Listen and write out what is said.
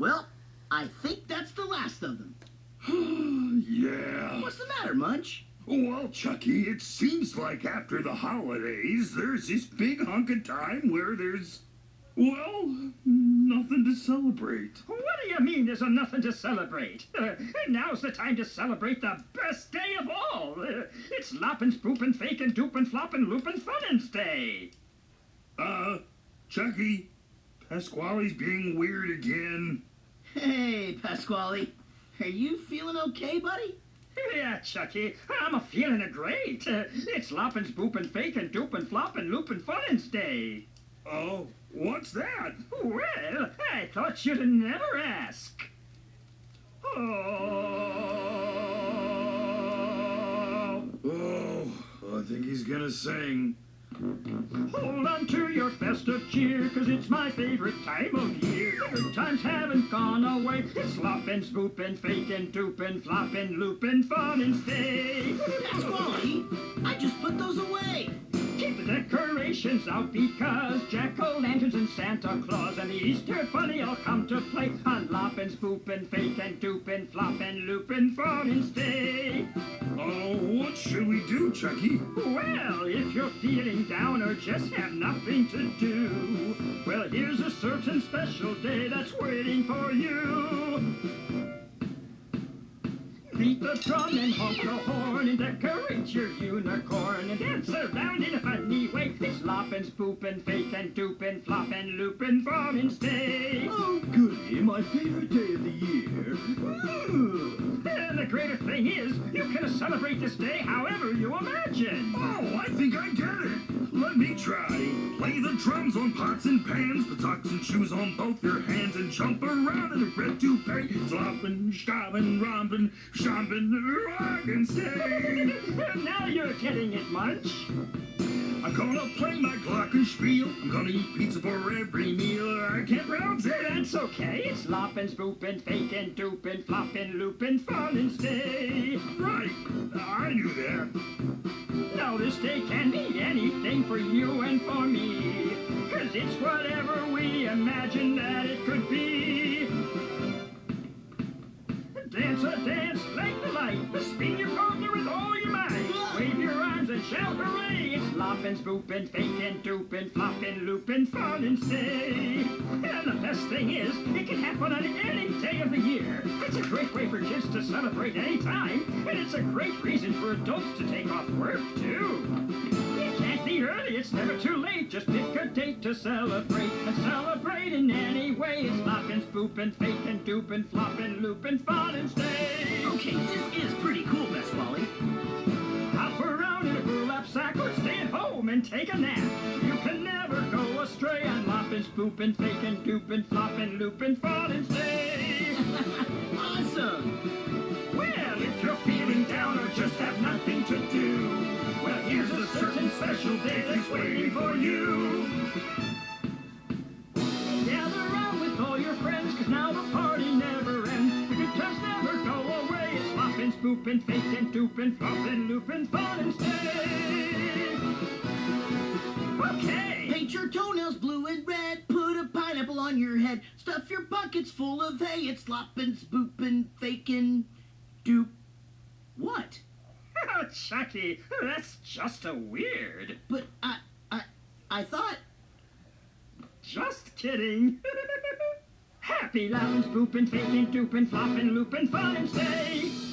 Well, I think that's the last of them. yeah. What's the matter, Munch? Well, Chucky, it seems like after the holidays, there's this big hunk of time where there's, well, nothing to celebrate. What do you mean there's nothing to celebrate? Uh, now's the time to celebrate the best day of all. Uh, it's loppin', spoopin', fakin', doopin', floppin', loopin', funnin's day. Uh, Chucky, Pasquale's being weird again. Hey, Pasquale. Are you feeling okay, buddy? Yeah, Chucky, I'm a feeling it great. Uh, it's loppin', spoopin', fakin', doopin', floppin', loopin', funnin's day. Oh, what's that? Well, I thought you'd never ask. Oh. Oh, I think he's gonna sing. Hold on to your festive cheer, cause it's my favorite time of year. Times haven't gone away. It's sloppin', spoopin', fakin', doopin', floppin', loopin', fun and stay. Pasquale, I just put those away. Decorations out because jack-o'-lanterns and Santa Claus and the Easter Bunny all come to play on loppin', spoopin', fakin', doopin', floppin', loopin', and stay. Oh, what should we do, Chucky? Well, if you're feeling down or just have nothing to do, well, here's a certain special day that's waiting for you. Beat the drum and honk the horn and decorate your unicorn and dance around in a funny way. It's loppin', spoopin', fakin', doopin', floppin', loopin', and stay. Oh, goody, my favorite day of the year. Ooh. And the greatest thing is, you can celebrate this day however you imagine. Oh, I think I get it. Let me try. Play the drums on pots and pans, the socks and shoes on both your hands, and jump around in a red toupee. Flopping, stopping, stomping, rock and now you're getting it, Munch. I'm gonna play my glockenspiel. I'm gonna eat pizza for every meal. I can't pronounce it. That's okay. It's loppin', spoopin', fakin', doopin', floppin', loopin', fun and stay. Right. I knew that. Now this day can be anything for you and for me. Cause it's whatever we imagine that it could be. Dance a dance like the light. Spin your partner with all your might. Wave your arms and shout hooray. It's loppin', spoopin', fakin', doopin', floppin', loopin', fun and stay. And the best thing is, it can happen on any day of the year. It's a great way for kids to celebrate any time. And it's a great reason for adults to take off work, too. It can't be early, it's never too late. Just pick a date to celebrate. And celebrate. It's loppin', spoopin', fakin', doopin', floppin', loopin', fun and stay. Okay, this is pretty cool, Pasquale. Hop around in a burlap sack or stay at home and take a nap. You can never go astray on loppin', spoopin', fakin', doopin', floppin', loopin', fun and stay. awesome. Well, if you're feeling down or just have nothing to do, well, here's a certain special day that's waiting for you. Floppin', spoopin', fakin', doopin', floppin', loopin', fun and stay. Okay. Paint your toenails blue and red. Put a pineapple on your head. Stuff your pockets full of hay. It's sloppin', spoopin', fakin', doop. What? Oh, Chucky, that's just a weird. But I, I, I thought. Just kidding. Happy lounge, poopin', fakin', doopin', floppin', loopin', fun and stay.